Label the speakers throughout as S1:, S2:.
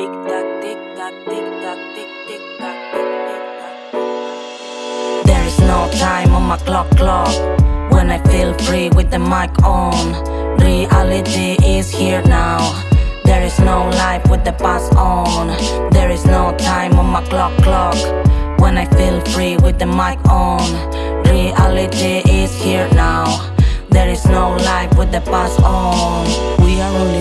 S1: Tic tac, tic tac, tic tac, tic tic tac, tic tic tac. There is no time on my clock clock when I feel free with the mic on. Reality is here now. There is no life with the past on. There is no time on my clock clock when I feel free with the mic on. Reality is here now. There is no life with the past on. We are only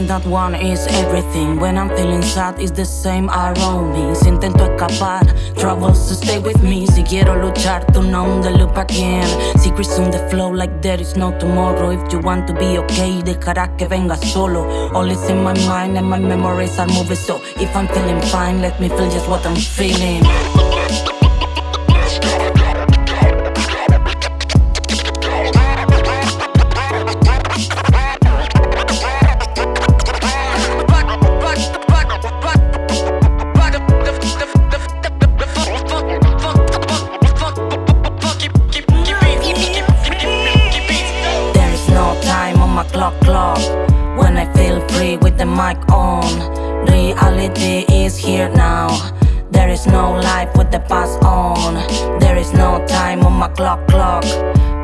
S1: and that one is everything. When I'm feeling sad, it's the same around me. Si intento escapar, troubles to stay with me. Si quiero luchar, turn on the loop again. Secrets on the flow like there is no tomorrow. If you want to be okay, dejarás que venga solo. All is in my mind and my memories are moving. So if I'm feeling fine, let me feel just what I'm feeling. The mic on. Reality is here now. There is no life with the past on. There is no time on my clock clock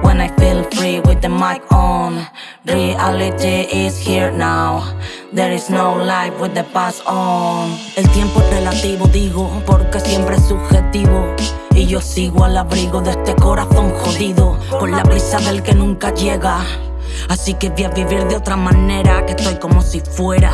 S1: when I feel free with the mic on. Reality is here now. There is no life with the past on. El tiempo es relativo, digo, porque siempre es subjetivo. Y yo sigo al abrigo de este corazón jodido, con la prisa del que nunca llega. Así que voy a vivir de otra manera, que estoy como si fuera.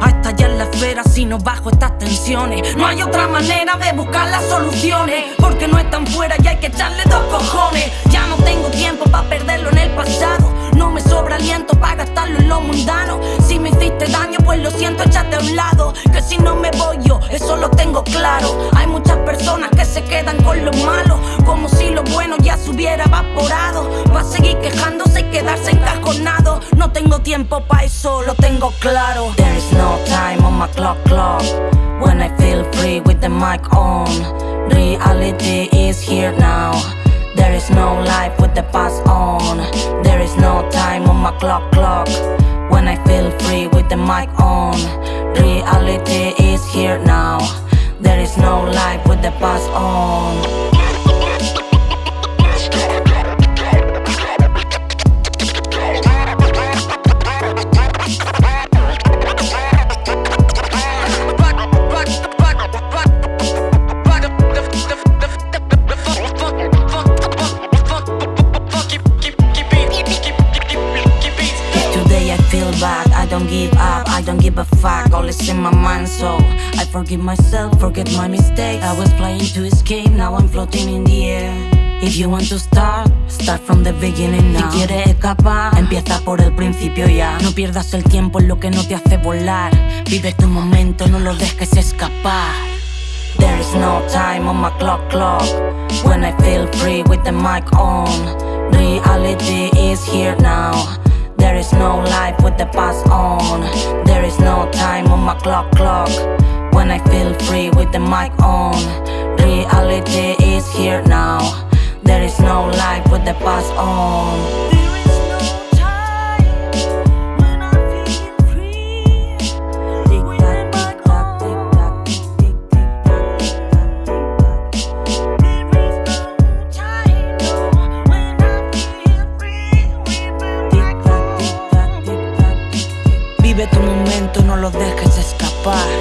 S1: A estallar la esfera si no bajo estas tensiones. No hay otra manera de buscar las soluciones, porque no están fuera y hay que echarle dos cojones. Ya no tengo tiempo para perderlo en el pasado. No me sobra aliento para gastarlo en lo mundano. Si me hiciste daño, pues lo siento, échate a un lado. Que si no me voy yo, eso lo tengo claro. Hay muchas personas que se quedan con lo malo, como si bueno ya se hubiera evaporado. Va a seguir quejándose y quedarse encajonado. No tengo tiempo para eso, lo tengo claro. There is no time on my clock clock when I feel free with the mic on. Reality is here now. There is no life with the past on. There is no time on my clock clock when I feel free with the mic on. Reality don't give a fuck, all is in my mind so I forgive myself, forget my mistake I was playing to escape, now I'm floating in the air. If you want to start, start from the beginning now. Si quieres escapar, empieza por el principio ya. No pierdas el tiempo en lo que no te hace volar. Vive tu momento, no lo dejes escapar. There is no time on my clock clock. When I feel free with the mic on Reality is here now. There is no life with the past on my clock clock. When I feel free with the mic on. Reality is here now. There is no life with the past on tac,